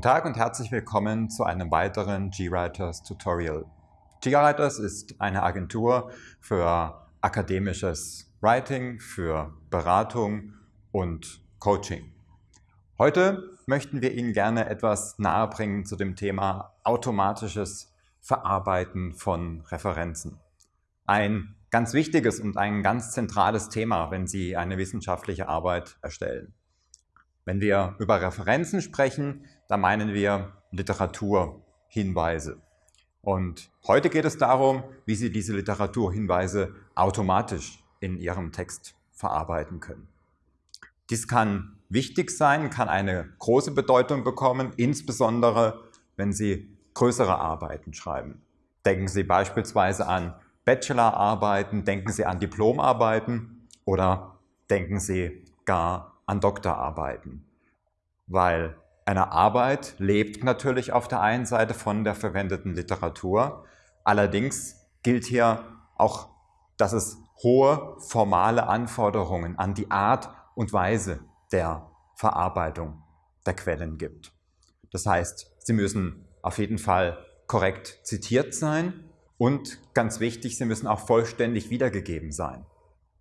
Guten Tag und herzlich willkommen zu einem weiteren GWriters Tutorial. GWriters ist eine Agentur für akademisches Writing, für Beratung und Coaching. Heute möchten wir Ihnen gerne etwas nahebringen zu dem Thema automatisches Verarbeiten von Referenzen. Ein ganz wichtiges und ein ganz zentrales Thema, wenn Sie eine wissenschaftliche Arbeit erstellen. Wenn wir über Referenzen sprechen, dann meinen wir Literaturhinweise. Und heute geht es darum, wie Sie diese Literaturhinweise automatisch in Ihrem Text verarbeiten können. Dies kann wichtig sein, kann eine große Bedeutung bekommen, insbesondere wenn Sie größere Arbeiten schreiben. Denken Sie beispielsweise an Bachelorarbeiten, denken Sie an Diplomarbeiten oder denken Sie gar an Doktorarbeiten. Weil eine Arbeit lebt natürlich auf der einen Seite von der verwendeten Literatur. Allerdings gilt hier auch, dass es hohe formale Anforderungen an die Art und Weise der Verarbeitung der Quellen gibt. Das heißt, sie müssen auf jeden Fall korrekt zitiert sein und ganz wichtig, sie müssen auch vollständig wiedergegeben sein.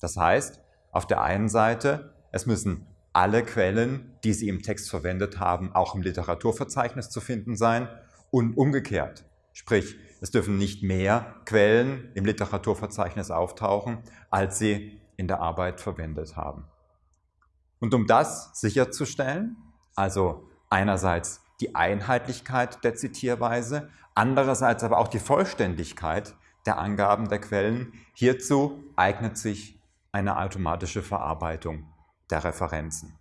Das heißt, auf der einen Seite, es müssen alle Quellen, die Sie im Text verwendet haben, auch im Literaturverzeichnis zu finden sein und umgekehrt. Sprich, es dürfen nicht mehr Quellen im Literaturverzeichnis auftauchen, als Sie in der Arbeit verwendet haben. Und um das sicherzustellen, also einerseits die Einheitlichkeit der Zitierweise, andererseits aber auch die Vollständigkeit der Angaben der Quellen, hierzu eignet sich eine automatische Verarbeitung der Referenzen.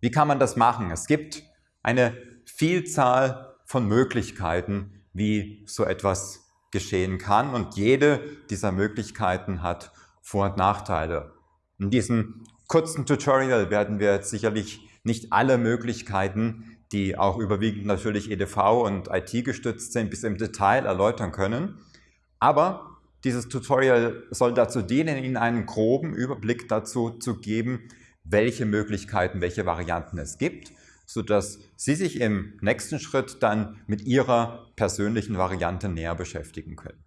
Wie kann man das machen? Es gibt eine Vielzahl von Möglichkeiten, wie so etwas geschehen kann und jede dieser Möglichkeiten hat Vor- und Nachteile. In diesem kurzen Tutorial werden wir jetzt sicherlich nicht alle Möglichkeiten, die auch überwiegend natürlich EDV und IT gestützt sind, bis im Detail erläutern können. Aber dieses Tutorial soll dazu dienen, Ihnen einen groben Überblick dazu zu geben, welche Möglichkeiten, welche Varianten es gibt, sodass Sie sich im nächsten Schritt dann mit Ihrer persönlichen Variante näher beschäftigen können.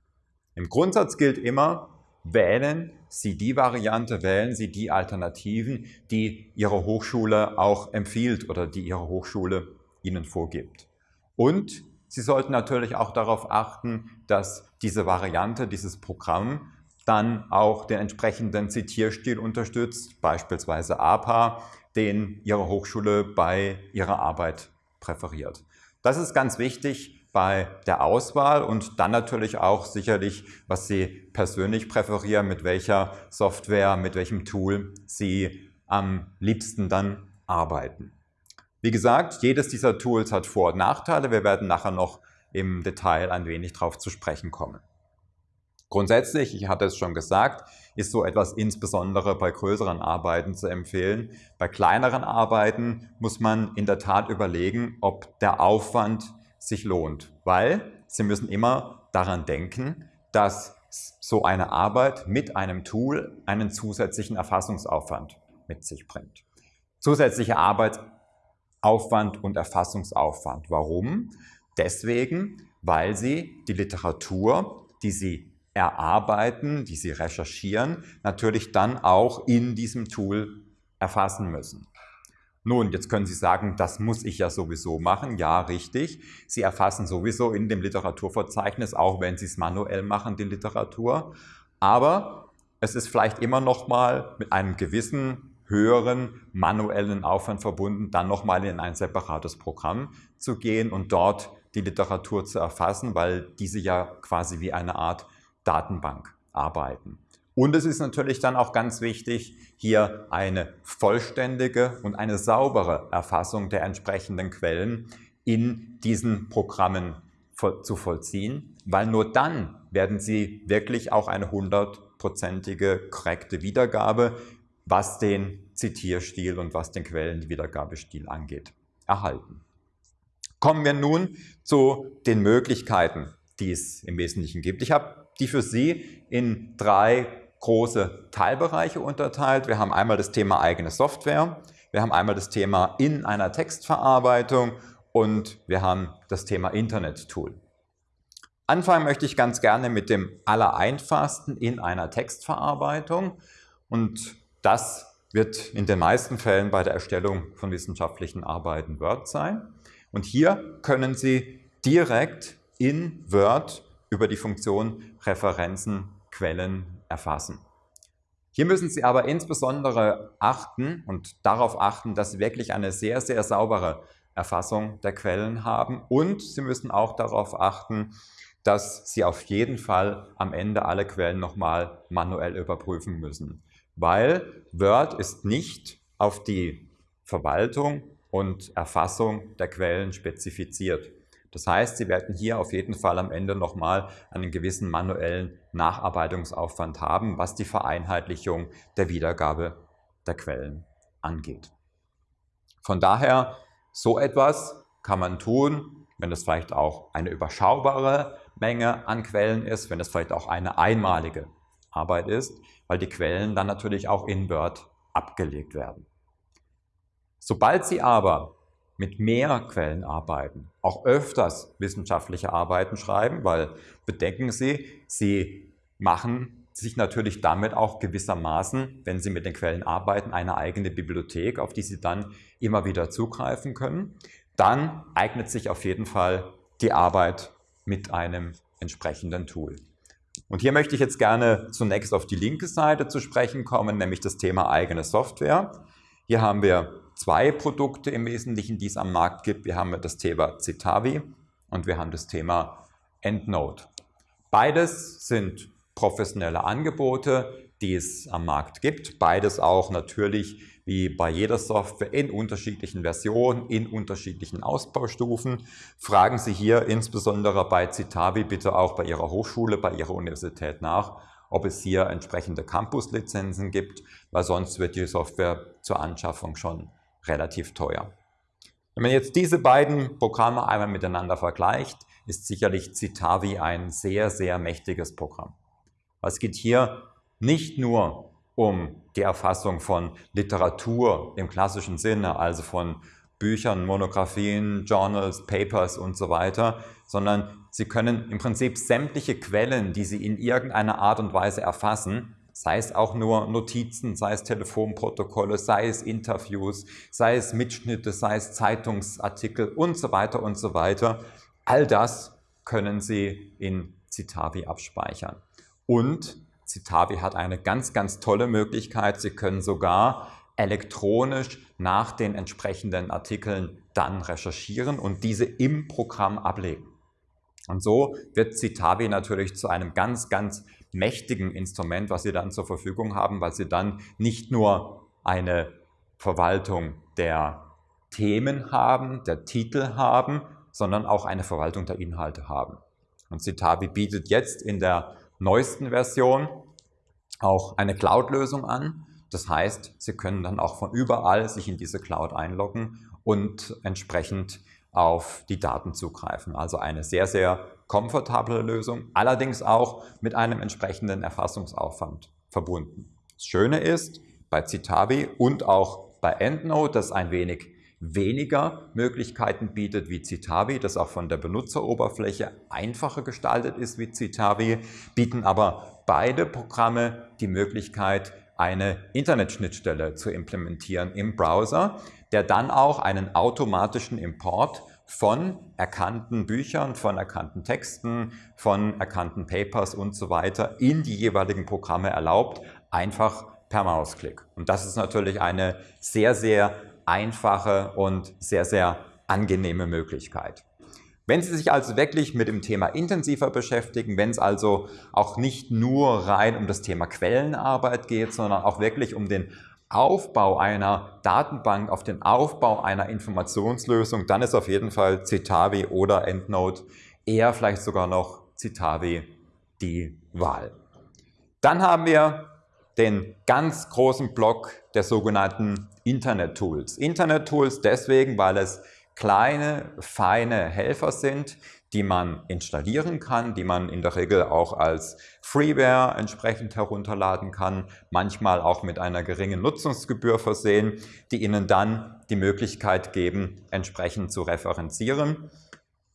Im Grundsatz gilt immer, wählen Sie die Variante, wählen Sie die Alternativen, die Ihre Hochschule auch empfiehlt oder die Ihre Hochschule Ihnen vorgibt. Und Sie sollten natürlich auch darauf achten, dass diese Variante, dieses Programm dann auch den entsprechenden Zitierstil unterstützt, beispielsweise APA, den Ihre Hochschule bei Ihrer Arbeit präferiert. Das ist ganz wichtig bei der Auswahl und dann natürlich auch sicherlich, was Sie persönlich präferieren, mit welcher Software, mit welchem Tool Sie am liebsten dann arbeiten. Wie gesagt, jedes dieser Tools hat Vor- und Nachteile. Wir werden nachher noch im Detail ein wenig darauf zu sprechen kommen. Grundsätzlich, ich hatte es schon gesagt, ist so etwas insbesondere bei größeren Arbeiten zu empfehlen. Bei kleineren Arbeiten muss man in der Tat überlegen, ob der Aufwand sich lohnt, weil Sie müssen immer daran denken, dass so eine Arbeit mit einem Tool einen zusätzlichen Erfassungsaufwand mit sich bringt. Zusätzliche Arbeit Aufwand und Erfassungsaufwand. Warum? Deswegen, weil Sie die Literatur, die Sie erarbeiten, die Sie recherchieren, natürlich dann auch in diesem Tool erfassen müssen. Nun, jetzt können Sie sagen, das muss ich ja sowieso machen. Ja, richtig. Sie erfassen sowieso in dem Literaturverzeichnis, auch wenn Sie es manuell machen, die Literatur. Aber es ist vielleicht immer noch mal mit einem gewissen höheren manuellen Aufwand verbunden, dann nochmal in ein separates Programm zu gehen und dort die Literatur zu erfassen, weil diese ja quasi wie eine Art Datenbank arbeiten. Und es ist natürlich dann auch ganz wichtig, hier eine vollständige und eine saubere Erfassung der entsprechenden Quellen in diesen Programmen zu vollziehen, weil nur dann werden Sie wirklich auch eine hundertprozentige korrekte Wiedergabe was den Zitierstil und was den Quellenwiedergabestil angeht, erhalten. Kommen wir nun zu den Möglichkeiten, die es im Wesentlichen gibt. Ich habe die für Sie in drei große Teilbereiche unterteilt. Wir haben einmal das Thema eigene Software, wir haben einmal das Thema in einer Textverarbeitung und wir haben das Thema Internet-Tool. Anfangen möchte ich ganz gerne mit dem Allereinfachsten in einer Textverarbeitung und das wird in den meisten Fällen bei der Erstellung von wissenschaftlichen Arbeiten Word sein. Und hier können Sie direkt in Word über die Funktion Referenzen, Quellen erfassen. Hier müssen Sie aber insbesondere achten und darauf achten, dass Sie wirklich eine sehr, sehr saubere Erfassung der Quellen haben und Sie müssen auch darauf achten, dass Sie auf jeden Fall am Ende alle Quellen nochmal manuell überprüfen müssen, weil Word ist nicht auf die Verwaltung und Erfassung der Quellen spezifiziert. Das heißt, Sie werden hier auf jeden Fall am Ende nochmal einen gewissen manuellen Nacharbeitungsaufwand haben, was die Vereinheitlichung der Wiedergabe der Quellen angeht. Von daher, so etwas kann man tun, wenn es vielleicht auch eine überschaubare Menge an Quellen ist, wenn es vielleicht auch eine einmalige Arbeit ist, weil die Quellen dann natürlich auch in Word abgelegt werden. Sobald Sie aber mit mehr Quellen arbeiten, auch öfters wissenschaftliche Arbeiten schreiben, weil bedenken Sie, Sie machen sich natürlich damit auch gewissermaßen, wenn Sie mit den Quellen arbeiten, eine eigene Bibliothek, auf die Sie dann immer wieder zugreifen können. Dann eignet sich auf jeden Fall die Arbeit mit einem entsprechenden Tool. Und hier möchte ich jetzt gerne zunächst auf die linke Seite zu sprechen kommen, nämlich das Thema eigene Software. Hier haben wir zwei Produkte im Wesentlichen, die es am Markt gibt. Wir haben das Thema Citavi und wir haben das Thema EndNote. Beides sind professionelle Angebote, die es am Markt gibt. Beides auch natürlich wie bei jeder Software in unterschiedlichen Versionen, in unterschiedlichen Ausbaustufen. Fragen Sie hier insbesondere bei Citavi bitte auch bei Ihrer Hochschule, bei Ihrer Universität nach, ob es hier entsprechende Campus-Lizenzen gibt, weil sonst wird die Software zur Anschaffung schon relativ teuer. Wenn man jetzt diese beiden Programme einmal miteinander vergleicht, ist sicherlich Citavi ein sehr, sehr mächtiges Programm. Es geht hier nicht nur um die Erfassung von Literatur im klassischen Sinne, also von Büchern, Monographien, Journals, Papers und so weiter, sondern Sie können im Prinzip sämtliche Quellen, die Sie in irgendeiner Art und Weise erfassen, sei es auch nur Notizen, sei es Telefonprotokolle, sei es Interviews, sei es Mitschnitte, sei es Zeitungsartikel und so weiter und so weiter. All das können Sie in Citavi abspeichern. Und Citavi hat eine ganz, ganz tolle Möglichkeit. Sie können sogar elektronisch nach den entsprechenden Artikeln dann recherchieren und diese im Programm ablegen. Und so wird Citavi natürlich zu einem ganz, ganz mächtigen Instrument, was Sie dann zur Verfügung haben, weil Sie dann nicht nur eine Verwaltung der Themen haben, der Titel haben, sondern auch eine Verwaltung der Inhalte haben. Und Citavi bietet jetzt in der neuesten Version auch eine Cloud-Lösung an. Das heißt, Sie können dann auch von überall sich in diese Cloud einloggen und entsprechend auf die Daten zugreifen. Also eine sehr, sehr komfortable Lösung, allerdings auch mit einem entsprechenden Erfassungsaufwand verbunden. Das Schöne ist, bei Citavi und auch bei EndNote, das ein wenig weniger Möglichkeiten bietet wie Citavi, das auch von der Benutzeroberfläche einfacher gestaltet ist wie Citavi, bieten aber beide Programme die Möglichkeit, eine Internetschnittstelle zu implementieren im Browser, der dann auch einen automatischen Import von erkannten Büchern, von erkannten Texten, von erkannten Papers und so weiter in die jeweiligen Programme erlaubt, einfach per Mausklick. Und das ist natürlich eine sehr, sehr einfache und sehr, sehr angenehme Möglichkeit. Wenn Sie sich also wirklich mit dem Thema intensiver beschäftigen, wenn es also auch nicht nur rein um das Thema Quellenarbeit geht, sondern auch wirklich um den Aufbau einer Datenbank, auf den Aufbau einer Informationslösung, dann ist auf jeden Fall Citavi oder EndNote eher vielleicht sogar noch Citavi die Wahl. Dann haben wir den ganz großen Block der sogenannten Internet-Tools. Internet-Tools deswegen, weil es kleine, feine Helfer sind, die man installieren kann, die man in der Regel auch als Freeware entsprechend herunterladen kann, manchmal auch mit einer geringen Nutzungsgebühr versehen, die Ihnen dann die Möglichkeit geben, entsprechend zu referenzieren.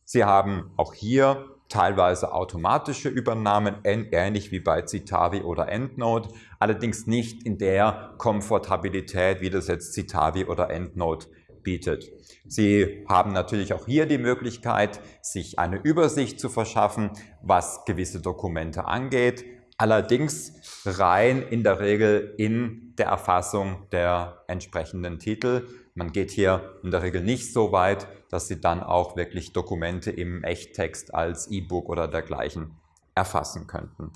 Sie haben auch hier teilweise automatische Übernahmen, ähnlich wie bei Citavi oder EndNote, allerdings nicht in der Komfortabilität, wie das jetzt Citavi oder EndNote bietet. Sie haben natürlich auch hier die Möglichkeit, sich eine Übersicht zu verschaffen, was gewisse Dokumente angeht, allerdings rein in der Regel in der Erfassung der entsprechenden Titel. Man geht hier in der Regel nicht so weit, dass Sie dann auch wirklich Dokumente im Echttext als E-Book oder dergleichen erfassen könnten.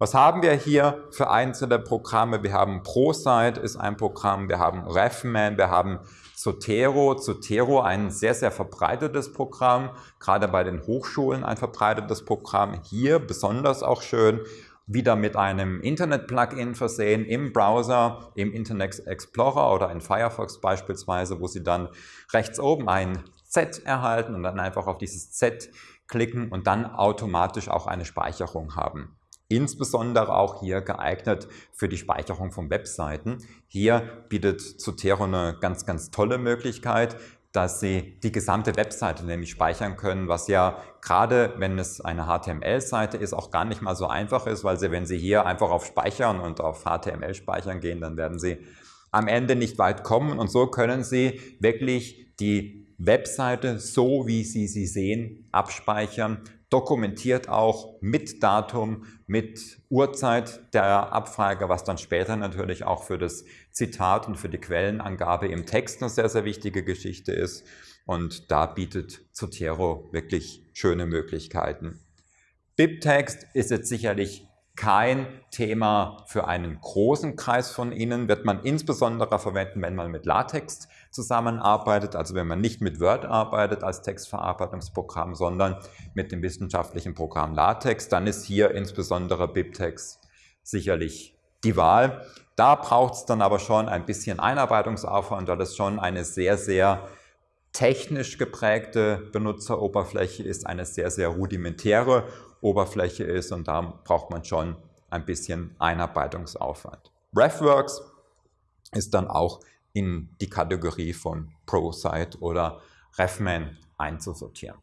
Was haben wir hier für einzelne Programme? Wir haben ProSite ist ein Programm, wir haben RefMan, wir haben Zotero. Zotero ein sehr, sehr verbreitetes Programm, gerade bei den Hochschulen ein verbreitetes Programm. Hier besonders auch schön, wieder mit einem Internet-Plugin versehen im Browser, im Internet Explorer oder in Firefox beispielsweise, wo Sie dann rechts oben ein Z erhalten und dann einfach auf dieses Z klicken und dann automatisch auch eine Speicherung haben. Insbesondere auch hier geeignet für die Speicherung von Webseiten. Hier bietet Zotero eine ganz, ganz tolle Möglichkeit, dass Sie die gesamte Webseite nämlich speichern können, was ja gerade, wenn es eine HTML-Seite ist, auch gar nicht mal so einfach ist, weil Sie, wenn Sie hier einfach auf Speichern und auf HTML speichern gehen, dann werden Sie am Ende nicht weit kommen. Und so können Sie wirklich die Webseite, so wie Sie sie sehen, abspeichern, dokumentiert auch mit Datum, mit Uhrzeit der Abfrage, was dann später natürlich auch für das Zitat und für die Quellenangabe im Text eine sehr, sehr wichtige Geschichte ist. Und da bietet Zotero wirklich schöne Möglichkeiten. BibText ist jetzt sicherlich kein Thema für einen großen Kreis von Ihnen, wird man insbesondere verwenden, wenn man mit LaTeX zusammenarbeitet, also wenn man nicht mit Word arbeitet als Textverarbeitungsprogramm, sondern mit dem wissenschaftlichen Programm LaTeX, dann ist hier insbesondere BibTeX sicherlich die Wahl. Da braucht es dann aber schon ein bisschen Einarbeitungsaufwand, weil das schon eine sehr, sehr technisch geprägte Benutzeroberfläche ist, eine sehr, sehr rudimentäre Oberfläche ist und da braucht man schon ein bisschen Einarbeitungsaufwand. RefWorks ist dann auch in die Kategorie von ProSite oder RefMan einzusortieren.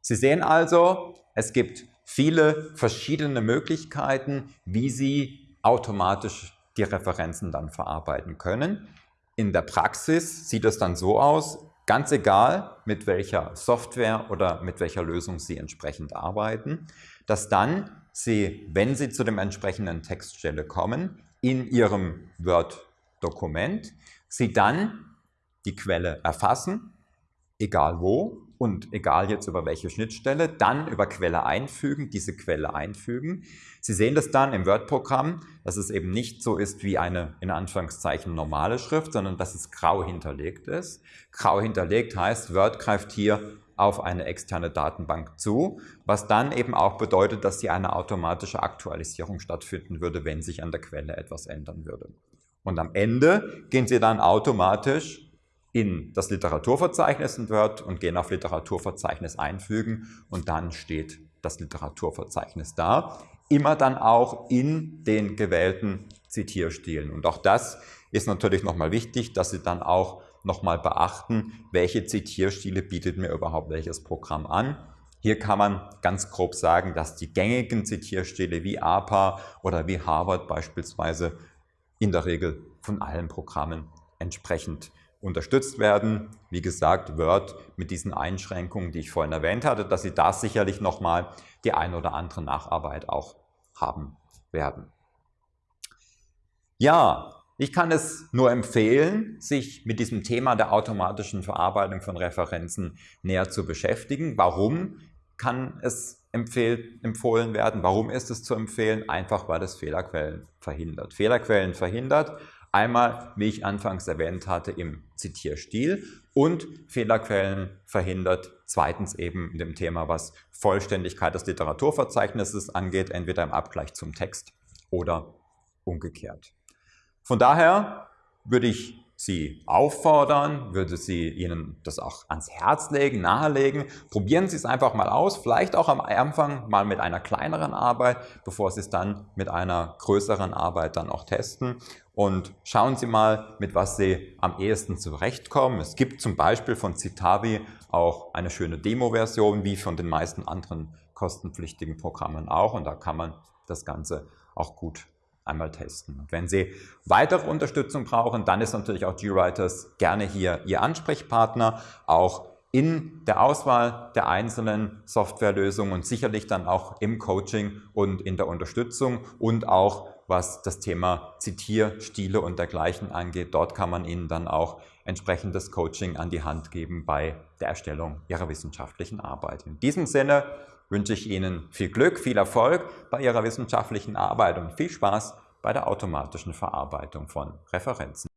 Sie sehen also, es gibt viele verschiedene Möglichkeiten, wie Sie automatisch die Referenzen dann verarbeiten können. In der Praxis sieht es dann so aus, ganz egal mit welcher Software oder mit welcher Lösung Sie entsprechend arbeiten, dass dann Sie, wenn Sie zu dem entsprechenden Textstelle kommen, in Ihrem Word-Dokument Sie dann die Quelle erfassen, egal wo und egal jetzt über welche Schnittstelle, dann über Quelle einfügen, diese Quelle einfügen. Sie sehen das dann im Word-Programm, dass es eben nicht so ist wie eine in Anführungszeichen normale Schrift, sondern dass es grau hinterlegt ist. Grau hinterlegt heißt, Word greift hier auf eine externe Datenbank zu, was dann eben auch bedeutet, dass hier eine automatische Aktualisierung stattfinden würde, wenn sich an der Quelle etwas ändern würde. Und am Ende gehen Sie dann automatisch in das Literaturverzeichnis in Word und gehen auf Literaturverzeichnis einfügen und dann steht das Literaturverzeichnis da. Immer dann auch in den gewählten Zitierstilen. Und auch das ist natürlich nochmal wichtig, dass Sie dann auch nochmal beachten, welche Zitierstile bietet mir überhaupt welches Programm an. Hier kann man ganz grob sagen, dass die gängigen Zitierstile wie APA oder wie Harvard beispielsweise in der Regel von allen Programmen entsprechend unterstützt werden. Wie gesagt, Word mit diesen Einschränkungen, die ich vorhin erwähnt hatte, dass Sie da sicherlich nochmal die ein oder andere Nacharbeit auch haben werden. Ja, ich kann es nur empfehlen, sich mit diesem Thema der automatischen Verarbeitung von Referenzen näher zu beschäftigen. Warum kann es empfohlen werden. Warum ist es zu empfehlen? Einfach, weil es Fehlerquellen verhindert. Fehlerquellen verhindert einmal, wie ich anfangs erwähnt hatte, im Zitierstil und Fehlerquellen verhindert zweitens eben in dem Thema, was Vollständigkeit des Literaturverzeichnisses angeht, entweder im Abgleich zum Text oder umgekehrt. Von daher würde ich Sie auffordern, würde Sie Ihnen das auch ans Herz legen, nahelegen. Probieren Sie es einfach mal aus, vielleicht auch am Anfang mal mit einer kleineren Arbeit, bevor Sie es dann mit einer größeren Arbeit dann auch testen. Und schauen Sie mal, mit was Sie am ehesten zurechtkommen. Es gibt zum Beispiel von Citavi auch eine schöne Demo-Version, wie von den meisten anderen kostenpflichtigen Programmen auch. Und da kann man das Ganze auch gut einmal testen. Und wenn Sie weitere Unterstützung brauchen, dann ist natürlich auch GWriters gerne hier Ihr Ansprechpartner, auch in der Auswahl der einzelnen Softwarelösungen und sicherlich dann auch im Coaching und in der Unterstützung und auch was das Thema Zitierstile und dergleichen angeht. Dort kann man Ihnen dann auch entsprechendes Coaching an die Hand geben bei der Erstellung Ihrer wissenschaftlichen Arbeit. In diesem Sinne wünsche ich Ihnen viel Glück, viel Erfolg bei Ihrer wissenschaftlichen Arbeit und viel Spaß bei der automatischen Verarbeitung von Referenzen.